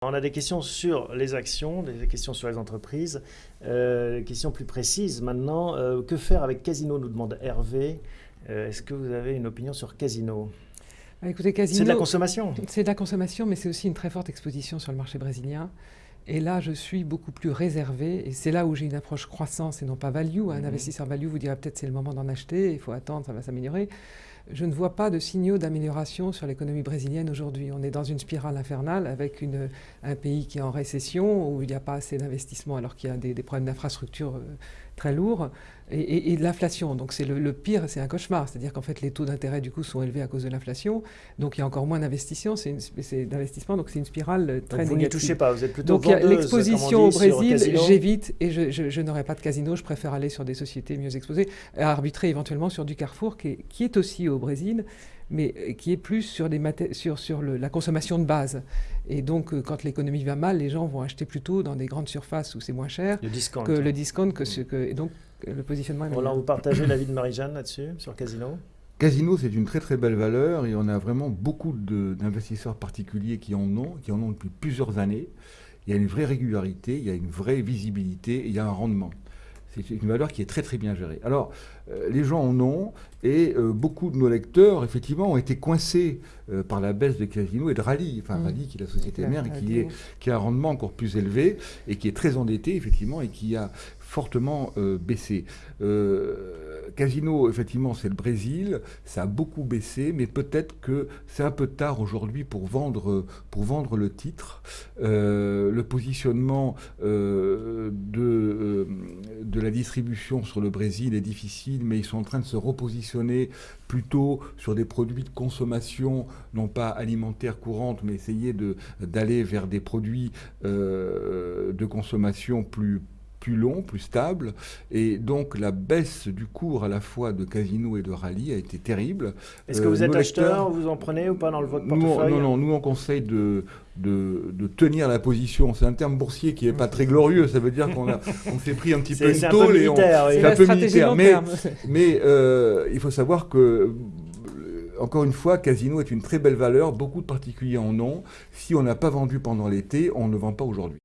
On a des questions sur les actions, des questions sur les entreprises, euh, des questions plus précises. Maintenant, euh, que faire avec Casino nous demande Hervé. Euh, est-ce que vous avez une opinion sur Casino? Bah, Écoutez, Casino. C'est de la consommation. C'est de la consommation, mais c'est aussi une très forte exposition sur le marché brésilien. Et là, je suis beaucoup plus réservé. Et c'est là où j'ai une approche croissance et non pas value. Un mhm. investisseur value vous dira peut-être c'est le moment d'en acheter, il faut attendre, ça va s'améliorer. Je ne vois pas de signaux d'amélioration sur l'économie brésilienne aujourd'hui. On est dans une spirale infernale avec une, un pays qui est en récession, où il n'y a pas assez d'investissement alors qu'il y a des, des problèmes d'infrastructure euh, très lourds, et, de l'inflation. Donc c'est le, pire, c'est un cauchemar. C'est-à-dire qu'en fait les taux d'intérêt du coup sont élevés à cause de l'inflation, donc il y a encore moins d'investissement. C'est d'investissement, donc c'est une spirale très donc vous n'y touchez pas, vous êtes plutôt Donc l'exposition au Brésil, j'évite et je, je, n'aurai pas de casino. Je préfère aller sur des sociétés mieux exposées, arbitrer éventuellement sur du Carrefour qui est, qui est aussi au Brésil mais euh, qui est plus sur, des sur, sur le, la consommation de base. Et donc, euh, quand l'économie va mal, les gens vont acheter plutôt dans des grandes surfaces où c'est moins cher le que le discount. Que ce, que, et donc, le positionnement est Voilà, vous partagez l'avis de Marie-Jeanne là-dessus, sur Casino? Casino, c'est une très très belle valeur et on a vraiment beaucoup d'investisseurs particuliers qui en ont, qui en ont depuis plusieurs années. Il y a une vraie régularité, il y a une vraie visibilité, il y a un rendement. C'est une valeur qui est très très bien gérée. Alors, euh, les gens en ont, et euh, beaucoup de nos lecteurs, effectivement, ont été coincés euh, par la baisse de Casino et de Rally, enfin mmh. Rally qui est la société mère, qui, est, qui a un rendement encore plus élevé, et qui est très endetté, effectivement, et qui a fortement baissé. Casino, effectivement, c'est le Brésil, ça a beaucoup baissé, mais peut-être que c'est un peu tard aujourd'hui pour vendre, le titre. le positionnement de, de la distribution sur le Brésil est difficile, mais ils sont en train de se repositionner plutôt sur des produits de consommation, non pas alimentaire courante, mais essayer d'aller vers des produits euh, de consommation plus plus long, plus stable. Et donc la baisse du cours à la fois de Casino et de Rallye a été terrible. Est-ce que vous euh, êtes acheteur, vous en prenez ou pas dans le votre portefeuille Non, non, nous on conseille de, de, tenir la position. C'est un terme boursier qui n'est pas très glorieux. Ça veut dire qu'on on s'est pris un petit peu une tôle et on. C'est un peu militaire. Mais, mais euh, il faut savoir que encore une fois, Casino est une très belle valeur, beaucoup de particuliers en ont. Si on n'a pas vendu pendant l'été, on ne vend pas aujourd'hui.